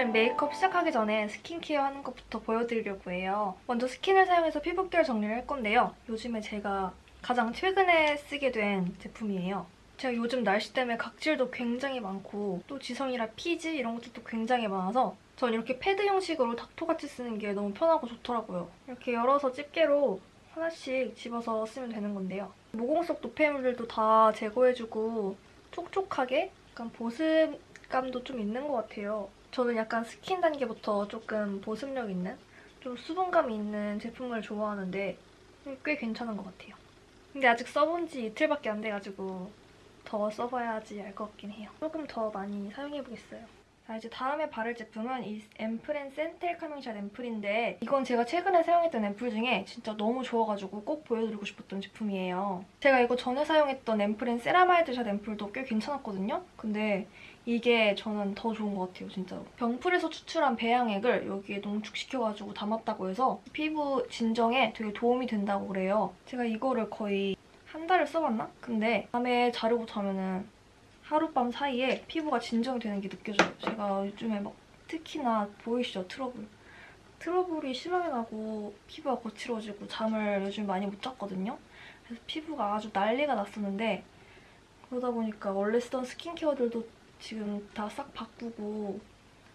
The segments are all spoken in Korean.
오늘은 메이크업 시작하기 전에 스킨케어 하는 것부터 보여드리려고 해요. 먼저 스킨을 사용해서 피부결 정리를 할 건데요. 요즘에 제가 가장 최근에 쓰게 된 제품이에요. 제가 요즘 날씨 때문에 각질도 굉장히 많고 또 지성이라 피지 이런 것들도 굉장히 많아서 전 이렇게 패드 형식으로 닦토같이 쓰는 게 너무 편하고 좋더라고요. 이렇게 열어서 집게로 하나씩 집어서 쓰면 되는 건데요. 모공 속 노폐물들도 다 제거해주고 촉촉하게 약간 보습감도 좀 있는 것 같아요. 저는 약간 스킨 단계부터 조금 보습력 있는 좀 수분감이 있는 제품을 좋아하는데 꽤 괜찮은 것 같아요. 근데 아직 써본 지 이틀밖에 안 돼가지고 더 써봐야지 알 것 같긴 해요. 조금 더 많이 사용해보겠어요. 자 이제 다음에 바를 제품은 이 앰플앤 센텔 카밍샷 앰플인데 이건 제가 최근에 사용했던 앰플 중에 진짜 너무 좋아가지고 꼭 보여드리고 싶었던 제품이에요. 제가 이거 전에 사용했던 앰플앤 세라마이드 샷 앰플도 꽤 괜찮았거든요? 근데 이게 저는 더 좋은 것 같아요, 진짜로. 병풀에서 추출한 배양액을 여기에 농축시켜가지고 담았다고 해서 피부 진정에 되게 도움이 된다고 그래요. 제가 이거를 거의 한 달을 써봤나? 근데 밤에 자려고 자면은 하룻밤 사이에 피부가 진정이 되는 게 느껴져요. 제가 요즘에 막 특히나 보이시죠? 트러블. 트러블이 심하게 나고 피부가 거칠어지고 잠을 요즘 많이 못 잤거든요. 그래서 피부가 아주 난리가 났었는데 그러다 보니까 원래 쓰던 스킨케어들도 지금 다 싹 바꾸고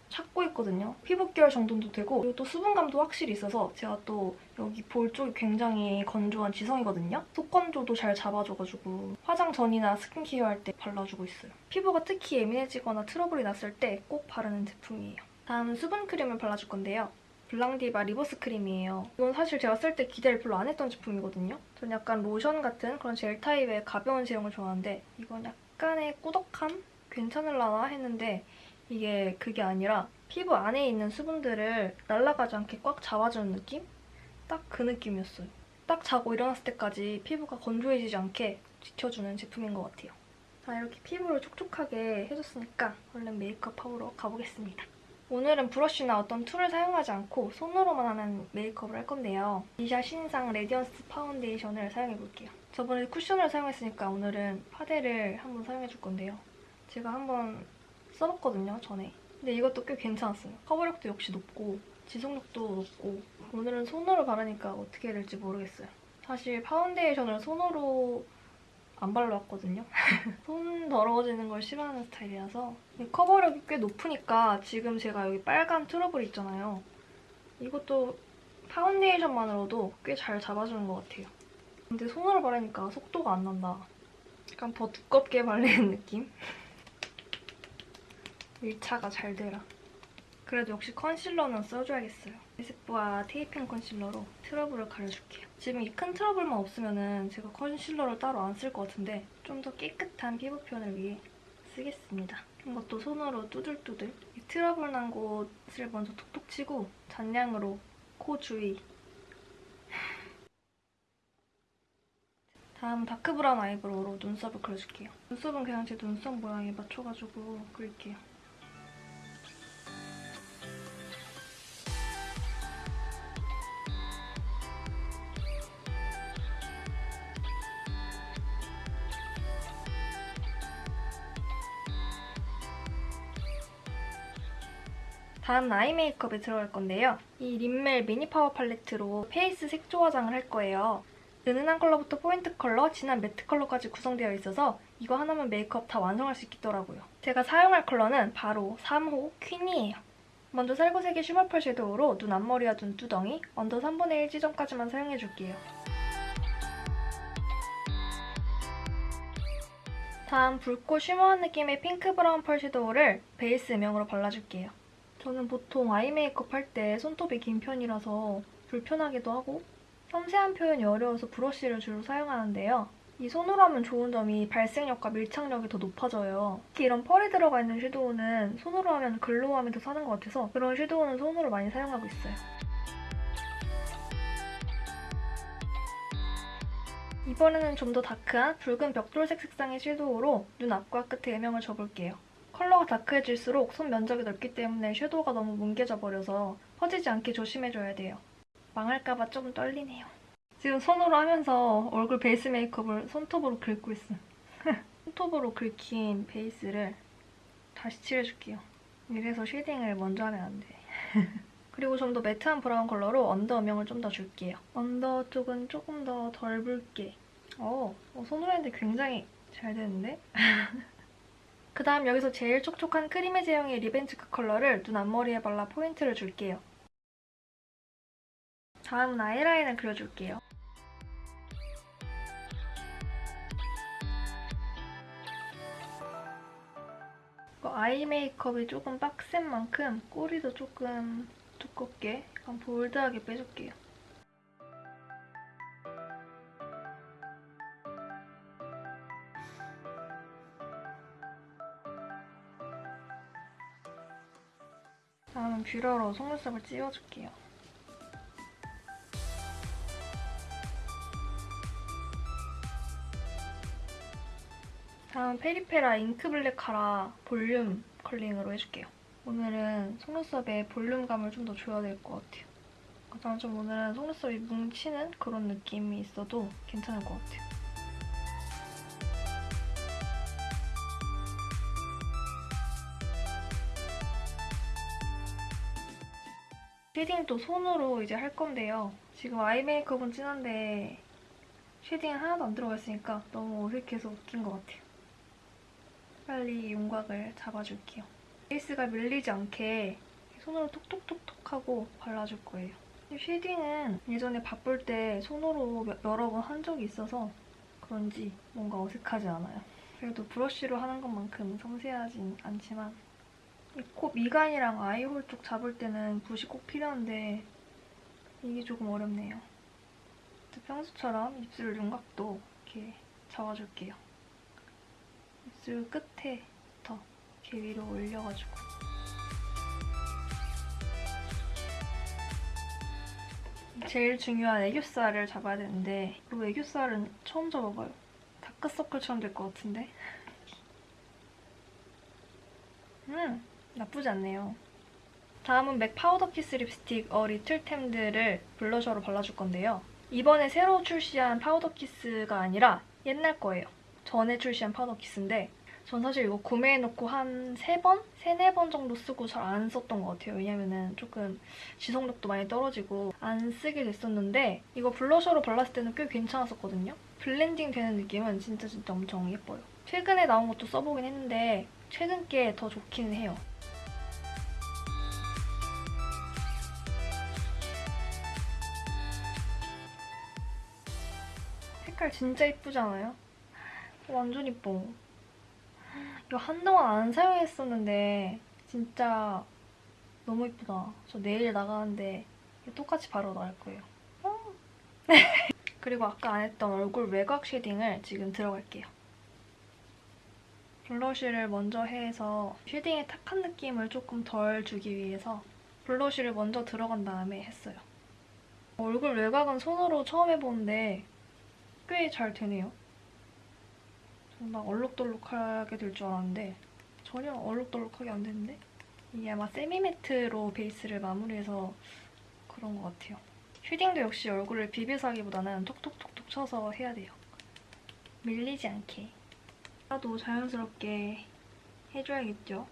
찾고 있거든요. 피부결 정돈도 되고 그리고 또 수분감도 확실히 있어서 제가 또 여기 볼 쪽이 굉장히 건조한 지성이거든요. 속건조도 잘 잡아줘가지고 화장 전이나 스킨케어 할 때 발라주고 있어요. 피부가 특히 예민해지거나 트러블이 났을 때 꼭 바르는 제품이에요. 다음은 수분크림을 발라줄 건데요. 블랑디바 리버스 크림이에요. 이건 사실 제가 쓸 때 기대를 별로 안 했던 제품이거든요. 전 약간 로션 같은 그런 젤 타입의 가벼운 제형을 좋아하는데 이건 약간의 꾸덕함? 괜찮을라나 했는데 이게 그게 아니라 피부 안에 있는 수분들을 날아가지 않게 꽉 잡아주는 느낌? 딱 그 느낌이었어요. 딱 자고 일어났을 때까지 피부가 건조해지지 않게 지켜주는 제품인 것 같아요. 자, 이렇게 피부를 촉촉하게 해줬으니까 얼른 메이크업하러 가보겠습니다. 오늘은 브러쉬나 어떤 tool을 사용하지 않고 손으로만 하는 메이크업을 할 건데요. 미샤 신상 레디언스 파운데이션을 사용해볼게요. 저번에 쿠션을 사용했으니까 오늘은 파데를 한번 사용해줄 건데요. 제가 한번 써봤거든요, 전에. 근데 이것도 꽤 괜찮았어요. 커버력도 역시 높고 지속력도 높고 오늘은 손으로 바르니까 어떻게 될지 모르겠어요. 사실 파운데이션을 손으로 안 발라왔거든요. 손 더러워지는 걸 싫어하는 스타일이라서 커버력이 꽤 높으니까 지금 제가 여기 빨간 트러블 있잖아요. 이것도 파운데이션만으로도 꽤 잘 잡아주는 것 같아요. 근데 손으로 바르니까 속도가 안 난다. 약간 더 두껍게 발리는 느낌? 밀착이 잘 되라. 그래도 역시 컨실러는 써줘야겠어요. 에스쁘아 테이핑 컨실러로 트러블을 가려줄게요. 지금 이 큰 트러블만 없으면 제가 컨실러를 따로 안 쓸 것 같은데 좀 더 깨끗한 피부 표현을 위해 쓰겠습니다. 이것도 손으로 뚜들뚜들 이 트러블 난 곳을 먼저 톡톡 치고 잔량으로 코 주위 다음 다크브라운 아이브로우로 눈썹을 그려줄게요. 눈썹은 그냥 제 눈썹 모양에 맞춰가지고 그릴게요. 다음 아이 메이크업에 들어갈 건데요. 이 림멜 미니 파워 팔레트로 페이스 색조 화장을 할 거예요. 은은한 컬러부터 포인트 컬러, 진한 매트 컬러까지 구성되어 있어서 이거 하나면 메이크업 다 완성할 수 있겠더라고요. 제가 사용할 컬러는 바로 3호 퀸이에요. 먼저 살구색의 shimmer 펄 섀도우로 눈 앞머리와 눈두덩이, 언더 3분의 1 지점까지만 사용해줄게요. 다음 붉고 shimmer한 느낌의 핑크 브라운 펄 섀도우를 베이스 음영으로 발라줄게요. 저는 보통 아이 메이크업 할 때 손톱이 긴 편이라서 불편하기도 하고 섬세한 표현이 어려워서 브러쉬를 주로 사용하는데요. 이 손으로 하면 좋은 점이 발색력과 밀착력이 더 높아져요. 특히 이런 펄이 들어가 있는 섀도우는 손으로 하면 글로우함이 더 사는 것 같아서 그런 섀도우는 손으로 많이 사용하고 있어요. 이번에는 좀 더 다크한 붉은 벽돌색 색상의 섀도우로 눈 앞과 끝에 음영을 줘볼게요. 컬러가 다크해질수록 손 면적이 넓기 때문에 섀도우가 너무 뭉개져 버려서 퍼지지 않게 조심해줘야 돼요. 망할까봐 조금 떨리네요. 지금 손으로 하면서 얼굴 베이스 메이크업을 손톱으로 긁고 있음. 손톱으로 긁힌 베이스를 다시 칠해줄게요. 이래서 shading을 먼저 하면 안 돼. 그리고 좀 더 매트한 브라운 컬러로 언더 음영을 좀 더 줄게요. 언더 쪽은 조금 더 덜 붉게. 어, 어, 손으로 했는데 굉장히 잘 되는데? 그 다음 여기서 제일 촉촉한 크림의 제형의 lip and cheek 컬러를 눈 앞머리에 발라 포인트를 줄게요. 다음은 아이라인을 그려줄게요. 아이 메이크업이 조금 빡센 만큼 꼬리도 조금 두껍게 약간 볼드하게 빼줄게요. 다음은 뷰러로 속눈썹을 찝어줄게요. 다음 페리페라 잉크 블랙 카라 볼륨 컬링으로 해줄게요. 오늘은 속눈썹에 볼륨감을 좀 더 줘야 될 것 같아요. 가장 좀 오늘은 속눈썹이 뭉치는 그런 느낌이 있어도 괜찮을 것 같아요. shading도 손으로 이제 할 건데요. 지금 아이 메이크업은 진한데 shading은 하나도 안 들어가 있으니까 너무 어색해서 웃긴 것 같아요. 빨리 윤곽을 잡아줄게요. 베이스가 밀리지 않게 손으로 톡톡톡톡 하고 발라줄 거예요. shading은 예전에 바쁠 때 손으로 여러 번 한 적이 있어서 그런지 뭔가 어색하지 않아요. 그래도 브러쉬로 하는 것만큼 섬세하진 않지만 이 코 미간이랑 아이홀 쪽 잡을 때는 붓이 꼭 필요한데 이게 조금 어렵네요. 평소처럼 입술 윤곽도 이렇게 잡아줄게요. 입술 끝에부터 이렇게 위로 올려가지고 제일 중요한 애교살을 잡아야 되는데 이 애교살은 처음 잡아봐요. 다크서클처럼 될 것 같은데? 음! 나쁘지 않네요. 다음은 맥 파우더 키스 립스틱 A Little Tamed를 블러셔로 발라줄 건데요. 이번에 새로 출시한 파우더 키스가 아니라 옛날 거예요. 전에 출시한 파우더 키스인데 전 사실 이거 구매해놓고 한 3번? 3, 4번 정도 쓰고 잘 안 썼던 것 같아요. 왜냐면은 조금 지속력도 많이 떨어지고 안 쓰게 됐었는데 이거 블러셔로 발랐을 때는 꽤 괜찮았었거든요. 블렌딩 되는 느낌은 진짜 진짜 엄청 예뻐요. 최근에 나온 것도 써보긴 했는데 최근 게 더 좋기는 해요. 색깔 진짜 예쁘잖아요? 완전 예뻐. 이거 한동안 안 사용했었는데 진짜 너무 예쁘다. 저 내일 나가는데 똑같이 바로 나갈 거예요. 그리고 아까 안 했던 얼굴 외곽 shading을 지금 들어갈게요. blush를 먼저 해서 shading의 탁한 느낌을 조금 덜 주기 위해서 blush를 먼저 들어간 다음에 했어요. 얼굴 외곽은 손으로 처음 해보는데 꽤 잘 되네요. 막 얼룩덜룩하게 될 줄 알았는데 전혀 얼룩덜룩하게 안 되는데 이게 아마 semi-matte로 베이스를 마무리해서 그런 것 같아요. 쉐딩도 역시 얼굴을 비벼서 하기보다는 톡톡톡톡 쳐서 해야 돼요. 밀리지 않게. 나도 자연스럽게 해줘야겠죠.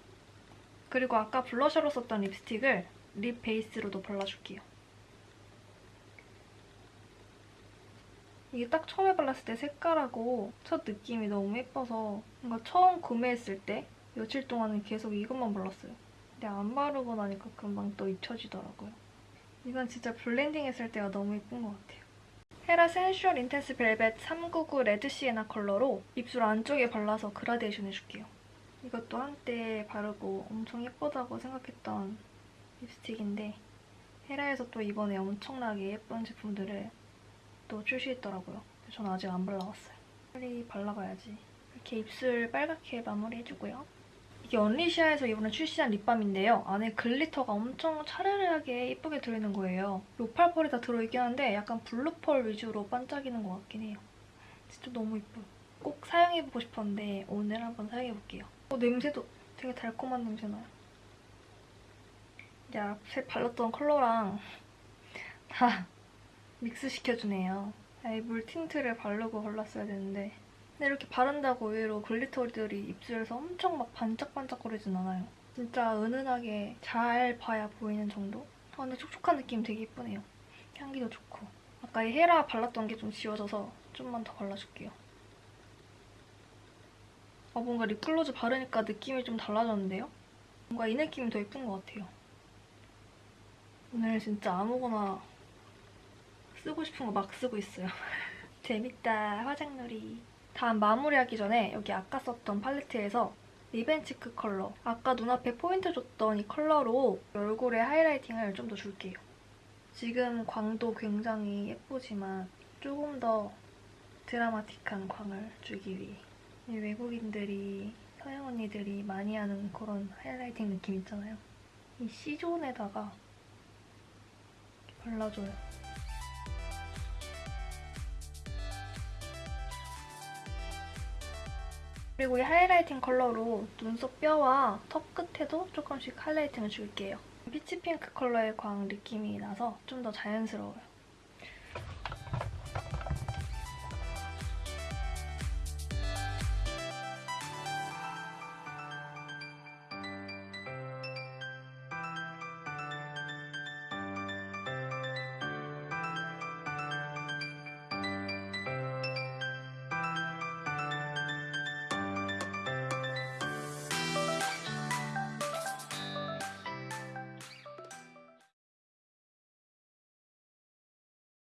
그리고 아까 블러셔로 썼던 립스틱을 립 베이스로도 발라줄게요. 이게 딱 처음에 발랐을 때 색깔하고 첫 느낌이 너무 예뻐서 뭔가 처음 구매했을 때 며칠 동안은 계속 이것만 발랐어요. 근데 안 바르고 나니까 금방 또 잊혀지더라고요. 이건 진짜 블렌딩 했을 때가 너무 예쁜 것 같아요. 헤라 센슈얼 인텐스 벨벳 399 레드 시에나 컬러로 입술 안쪽에 발라서 그라데이션 해줄게요. 이것도 한때 바르고 엄청 예쁘다고 생각했던 립스틱인데 헤라에서 또 이번에 엄청나게 예쁜 제품들을 또 출시했더라고요. 저는 아직 안 발라봤어요. 빨리 발라봐야지. 이렇게 입술 빨갛게 마무리해주고요. 이게 언리시아에서 이번에 출시한 립밤인데요. 안에 glitter가 엄청 차르르하게 예쁘게 들어있는 거예요. 오팔 펄이 다 들어있긴 한데 약간 블루 펄 위주로 반짝이는 것 같긴 해요. 진짜 너무 예뻐요. 꼭 사용해보고 싶었는데 오늘 한번 사용해볼게요. 어, 냄새도 되게 달콤한 냄새 나요. 이제 앞에 발랐던 컬러랑 다 믹스시켜주네요. 물 틴트를 바르고 발랐어야 되는데 근데 이렇게 바른다고 의외로 glitter들이 입술에서 엄청 막 반짝반짝거리진 않아요. 진짜 은은하게 잘 봐야 보이는 정도? 아, 근데 촉촉한 느낌 되게 예쁘네요. 향기도 좋고. 아까 이 헤라 발랐던 게 좀 지워져서 좀만 더 발라줄게요. 아, 뭔가 립글로즈 바르니까 느낌이 좀 달라졌는데요? 뭔가 이 느낌이 더 예쁜 것 같아요. 오늘 진짜 아무거나 쓰고 싶은 거 막 쓰고 있어요. 재밌다, 화장놀이. 다음 마무리하기 전에 여기 아까 썼던 팔레트에서 lip and cheek 컬러. 아까 눈앞에 포인트 줬던 이 컬러로 얼굴에 highlighting을 좀 더 줄게요. 지금 광도 굉장히 예쁘지만 조금 더 드라마틱한 광을 주기 위해 이 외국인들이 서양 언니들이 많이 하는 그런 highlighting 느낌 있잖아요. 이 C존에다가 발라줘요. 그리고 이 highlighting 컬러로 눈썹 뼈와 턱 끝에도 조금씩 highlighting을 줄게요. 피치 핑크 컬러의 광 느낌이 나서 좀 더 자연스러워요.